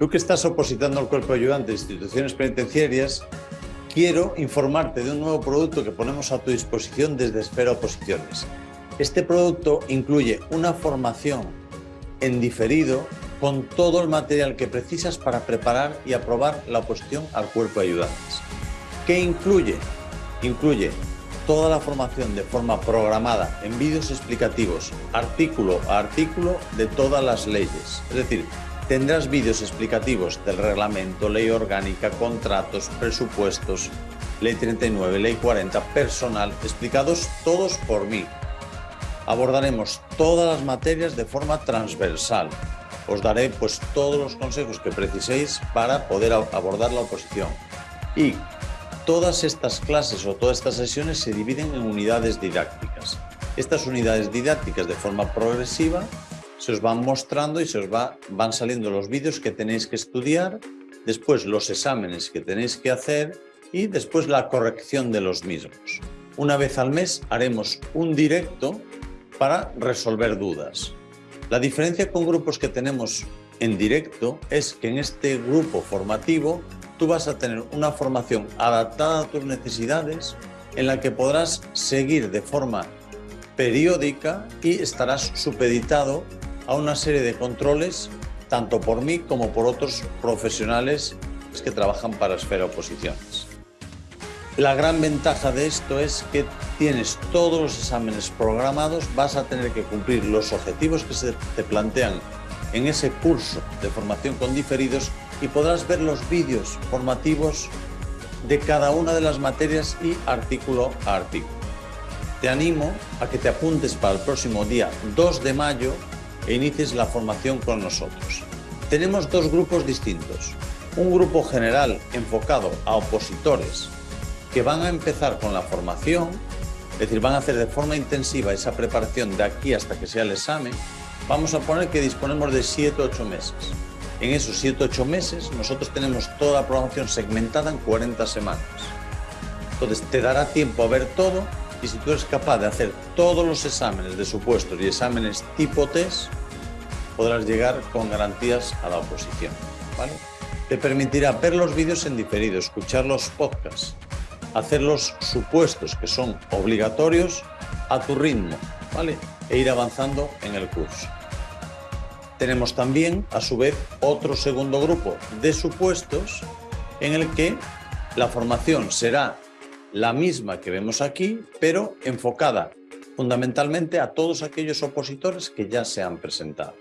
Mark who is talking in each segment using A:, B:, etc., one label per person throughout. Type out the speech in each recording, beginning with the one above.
A: Tú que estás opositando al cuerpo ayudante de instituciones penitenciarias, quiero informarte de un nuevo producto que ponemos a tu disposición desde Esfera Oposiciones. Este producto incluye una formación en diferido con todo el material que precisas para preparar y aprobar la oposición al cuerpo de ayudantes. ¿Qué incluye? Incluye toda la formación de forma programada en vídeos explicativos, artículo a artículo de todas las leyes. Es decir, Tendrás vídeos explicativos del reglamento, ley orgánica, contratos, presupuestos, ley 39, ley 40, personal, explicados todos por mí. Abordaremos todas las materias de forma transversal. Os daré pues todos los consejos que preciséis para poder abordar la oposición. Y todas estas clases o todas estas sesiones se dividen en unidades didácticas. Estas unidades didácticas de forma progresiva se os van mostrando y se os va, van saliendo los vídeos que tenéis que estudiar, después los exámenes que tenéis que hacer y después la corrección de los mismos. Una vez al mes haremos un directo para resolver dudas. La diferencia con grupos que tenemos en directo es que en este grupo formativo tú vas a tener una formación adaptada a tus necesidades en la que podrás seguir de forma periódica y estarás supeditado a una serie de controles, tanto por mí como por otros profesionales que trabajan para Esfera Oposiciones. La gran ventaja de esto es que tienes todos los exámenes programados, vas a tener que cumplir los objetivos que se te plantean en ese curso de formación con diferidos y podrás ver los vídeos formativos de cada una de las materias y artículo a artículo. Te animo a que te apuntes para el próximo día 2 de mayo e inicies la formación con nosotros. Tenemos dos grupos distintos. Un grupo general enfocado a opositores que van a empezar con la formación, es decir, van a hacer de forma intensiva esa preparación de aquí hasta que sea el examen. Vamos a poner que disponemos de 7-8 meses. En esos 7-8 meses nosotros tenemos toda la programación segmentada en 40 semanas. Entonces te dará tiempo a ver todo y si tú eres capaz de hacer todos los exámenes de supuestos y exámenes tipo test, podrás llegar con garantías a la oposición. ¿vale? Te permitirá ver los vídeos en diferido, escuchar los podcasts, hacer los supuestos que son obligatorios a tu ritmo ¿vale? e ir avanzando en el curso. Tenemos también, a su vez, otro segundo grupo de supuestos en el que la formación será la misma que vemos aquí, pero enfocada fundamentalmente a todos aquellos opositores que ya se han presentado.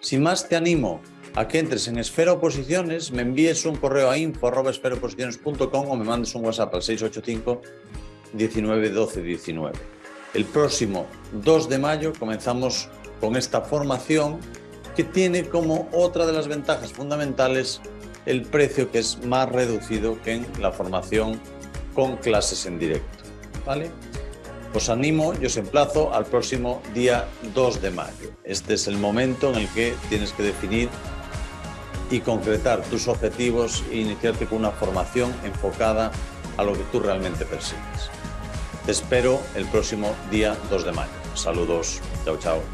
A: Sin más, te animo a que entres en Esfera Oposiciones, me envíes un correo a info.esferaoposiciones.com o me mandes un WhatsApp al 685 19 12 19. El próximo 2 de mayo comenzamos con esta formación que tiene como otra de las ventajas fundamentales el precio que es más reducido que en la formación con clases en directo. ¿vale? Os animo y os emplazo al próximo día 2 de mayo. Este es el momento en el que tienes que definir y concretar tus objetivos e iniciarte con una formación enfocada a lo que tú realmente persigues. Te espero el próximo día 2 de mayo. Saludos. Chao, chao.